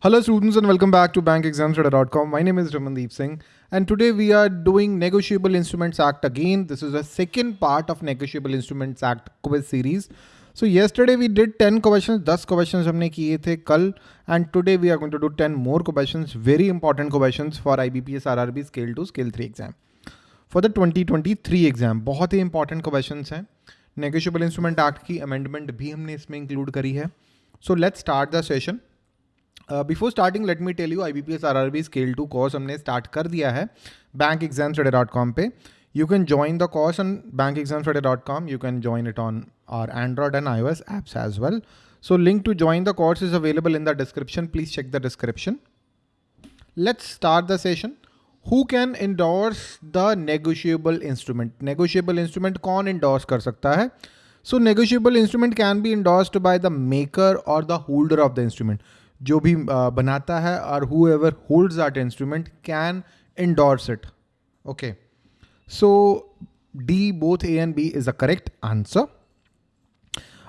Hello students and welcome back to bankexamstudy.com. My name is Ramandeep Singh and today we are doing Negotiable Instruments Act again. This is the second part of Negotiable Instruments Act quiz series. So yesterday we did 10 questions, 10 questions हमने किए थे कल and today we are going to do 10 more questions, very important questions for IBPS RRB Scale 2, Scale 3 exam. For the 2023 exam, बहुत ही important questions हैं. Negotiable Instrument Act की amendment भी हमने इसमें include करी है. So let's start the session. Before starting let me tell you I B P S R R B scale two course हमने start कर दिया है bank exam today dot com पे। You can join the course on bank exam today dot com you can join it on our Android and I O S apps as well so link to join the course is available in the description please check the description let's start the session who can endorse the negotiable instrument negotiable instrument कौन endorse कर सकता है? So negotiable instrument can be endorsed by the maker और the holder of the instrument जो भी बनाता है और whoever holds that instrument can endorse it. Okay. So D, both A and B is a correct answer.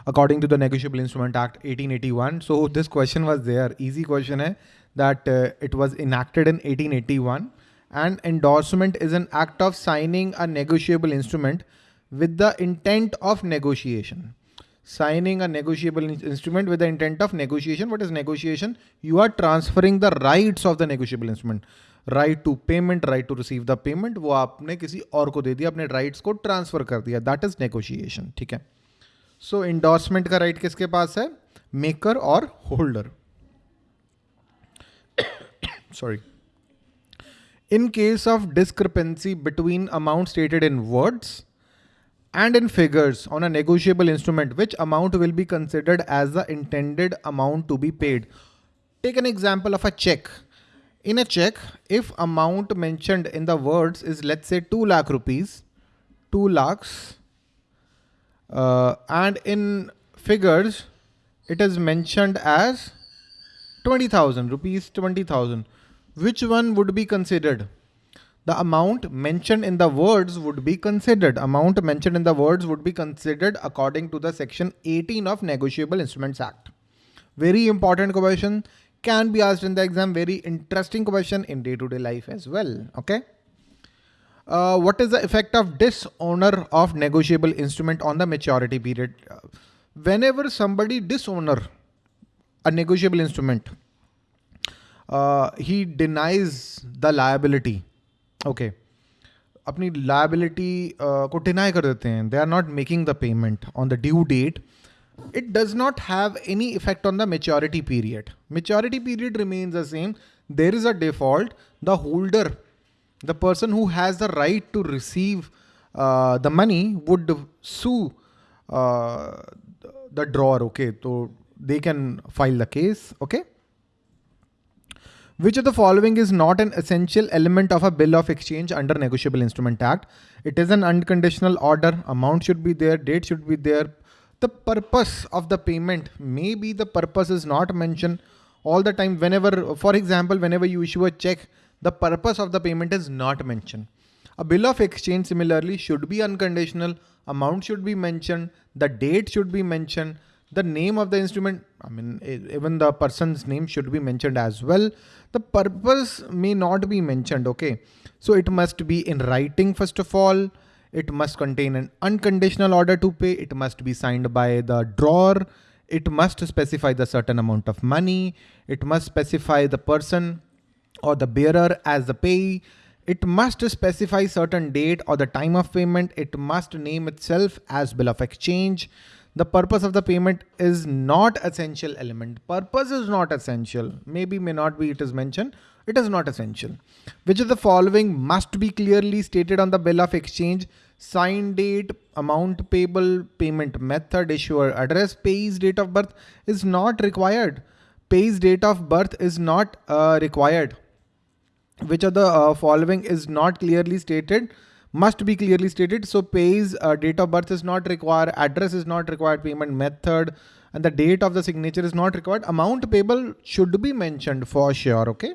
According to the Negotiable Instrument Act 1881. So this question was there. Easy question hai that uh, it was enacted in 1881 and endorsement is an act of signing a negotiable instrument with the intent of negotiation Signing a negotiable instrument with the intent of negotiation. What is negotiation? You are transferring the rights of the negotiable instrument. Right to payment right to receive the payment वो आपने किसी और को दे दिया अपने rights को transfer कर दिया दैट इज़ नेगोशिएशन ठीक है सो इंडोर्समेंट का राइट किसके पास है मेकर और holder sorry in case of discrepancy between amount stated in words and in figures on a negotiable instrument, which amount will be considered as the intended amount to be paid. Take an example of a check. In a check, if amount mentioned in the words is let's say 2 lakh rupees, 2 lakhs, uh, and in figures, it is mentioned as 20,000 rupees, 20,000. Which one would be considered? The amount mentioned in the words would be considered. Amount mentioned in the words would be considered according to the section 18 of Negotiable Instruments Act. Very important question can be asked in the exam. Very interesting question in day-to-day -day life as well. Okay. Uh, what is the effect of dishonor of negotiable instrument on the maturity period? Whenever somebody dishonor a negotiable instrument, uh, he denies the liability okay अपनी liability को deny कर देते हैं. They are not making the payment on the due date it does not have any effect on the maturity period maturity period remains the same there is a default the holder the person who has the right to receive the money would sue the drawer okay तो they can file the case okay Which of the following is not an essential element of a bill of exchange under Negotiable Instrument Act? It is an unconditional order. Amount should be there. Date should be there. The purpose of the payment, maybe the purpose is not mentioned all the time. Whenever, for example, whenever you issue a check, the purpose of the payment is not mentioned. A bill of exchange similarly should be unconditional. Amount should be mentioned. The date should be mentioned the name of the instrument, I mean, even the person's name should be mentioned as well. The purpose may not be mentioned, okay? So it must be in writing first of all. It must contain an unconditional order to pay. It must be signed by the drawer. It must specify the certain amount of money. It must specify the person or the bearer as the payee. It must specify certain date or the time of payment. It must name itself as bill of exchange the purpose of the payment is not essential element. Purpose is not essential. Maybe, may not be, it is mentioned. It is not essential. Which of the following must be clearly stated on the bill of exchange? Sign date, amount payable, payment method, issuer address, payee's date of birth is not required. Payee's date of birth is not uh, required. Which of the uh, following is not clearly stated? Must be clearly stated. So pays uh, date of birth is not required, address is not required, payment method, and the date of the signature is not required. Amount payable should be mentioned for sure, okay?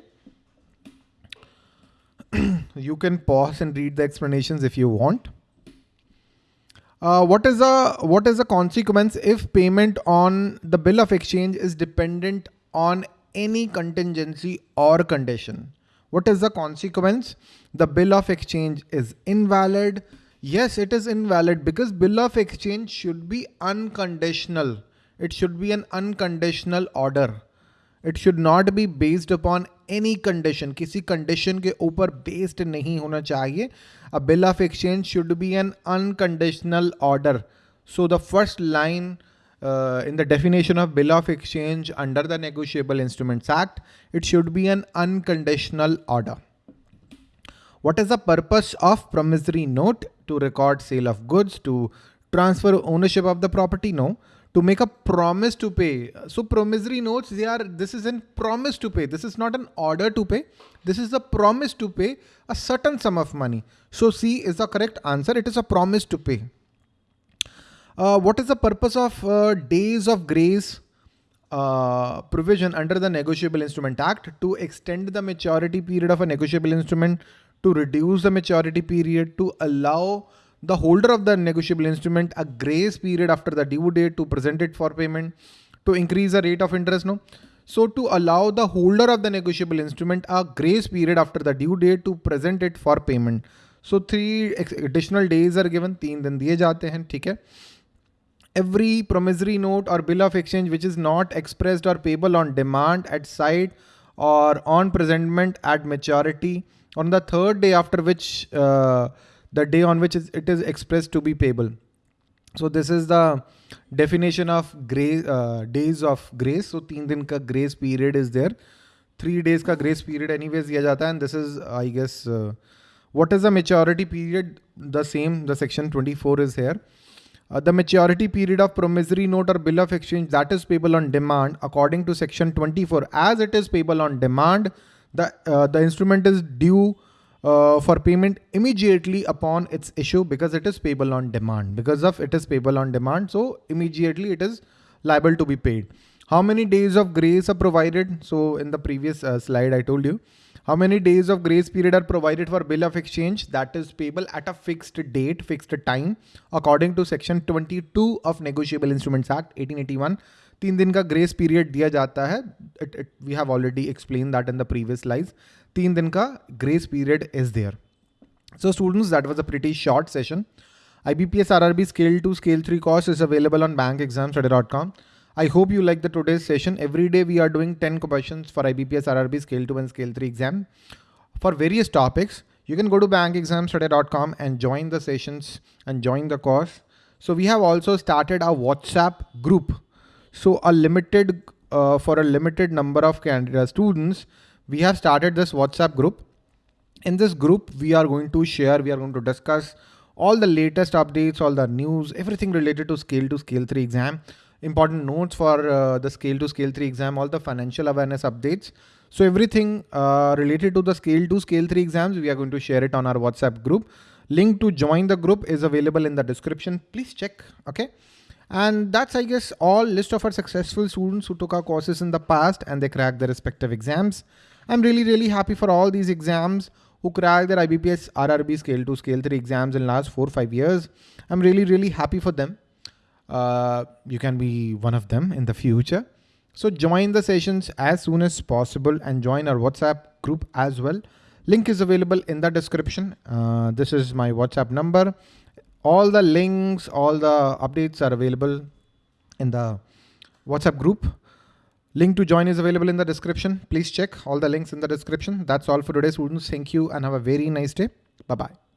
you can pause and read the explanations if you want. Uh, what is the what is the consequence if payment on the bill of exchange is dependent on any contingency or condition. What is the consequence? The bill of exchange is invalid. Yes, it is invalid because bill of exchange should be unconditional. It should be an unconditional order. It should not be based upon any condition. किसी condition के ऊपर based नहीं होना चाहिए. A bill of exchange should be an unconditional order. So the first line uh, in the definition of bill of exchange under the Negotiable Instruments Act, it should be an unconditional order. What is the purpose of promissory note? To record sale of goods, to transfer ownership of the property? No. To make a promise to pay. So promissory notes, they are, this is a promise to pay. This is not an order to pay. This is a promise to pay a certain sum of money. So C is the correct answer. It is a promise to pay. Uh, what is the purpose of uh, days of grace uh, provision under the Negotiable Instrument Act to extend the maturity period of a negotiable instrument, to reduce the maturity period, to allow the holder of the negotiable instrument a grace period after the due date to present it for payment, to increase the rate of interest. No. So to allow the holder of the negotiable instrument a grace period after the due date to present it for payment. So three additional days are given. तीन दिन दिए जाते हैं ठीक है every promissory note or bill of exchange which is not expressed or payable on demand at sight or on presentment at maturity on the third day after which uh, the day on which it is expressed to be payable. So this is the definition of grace uh, days of grace. So तीन दिन ka grace period is there. Three days ka grace period anyways दिया जाता है and this is I guess uh, what is the maturity period? The same the section 24 is here. Uh, the maturity period of promissory note or bill of exchange that is payable on demand according to section 24 as it is payable on demand the uh, the instrument is due uh, for payment immediately upon its issue because it is payable on demand. Because of it is payable on demand so immediately it is liable to be paid. How many days of grace are provided? So in the previous uh, slide i told you how many days of grace period are provided for bill of exchange that is payable at a fixed date, fixed time according to section 22 of Negotiable Instruments Act 1881. तीन दिन का grace period दिया जाता है it it we have already explain that in the previous slides तीन दिन का grace period is there so students that was a pretty short session IBPS RRB scale 2 scale 3 course is available on bankexamstudy.com I hope you like the today's session. Every day we are doing 10 questions for IBPS RRB Scale 2 and Scale 3 exam for various topics. You can go to bankexamstudy.com and join the sessions and join the course. So we have also started a WhatsApp group. So a limited, uh, for a limited number of candidate students, we have started this WhatsApp group. In this group, we are going to share, we are going to discuss all the latest updates, all the news, everything related to scale to scale 3 exam important notes for uh, the scale to scale 3 exam, all the financial awareness updates. So everything uh, related to the scale 2 scale 3 exams, we are going to share it on our WhatsApp group. Link to join the group is available in the description. Please check. Okay. And that's, I guess, all list of our successful students who took our courses in the past and they cracked their respective exams. I'm really, really happy for all these exams who cracked their IBPS RRB scale 2 scale 3 exams in last four, five years. I'm really, really happy for them uh, you can be one of them in the future. So join the sessions as soon as possible and join our WhatsApp group as well. Link is available in the description. Uh, this is my WhatsApp number. All the links, all the updates are available in the WhatsApp group. Link to join is available in the description. Please check all the links in the description. That's all for today, students. Thank you and have a very nice day. Bye-bye.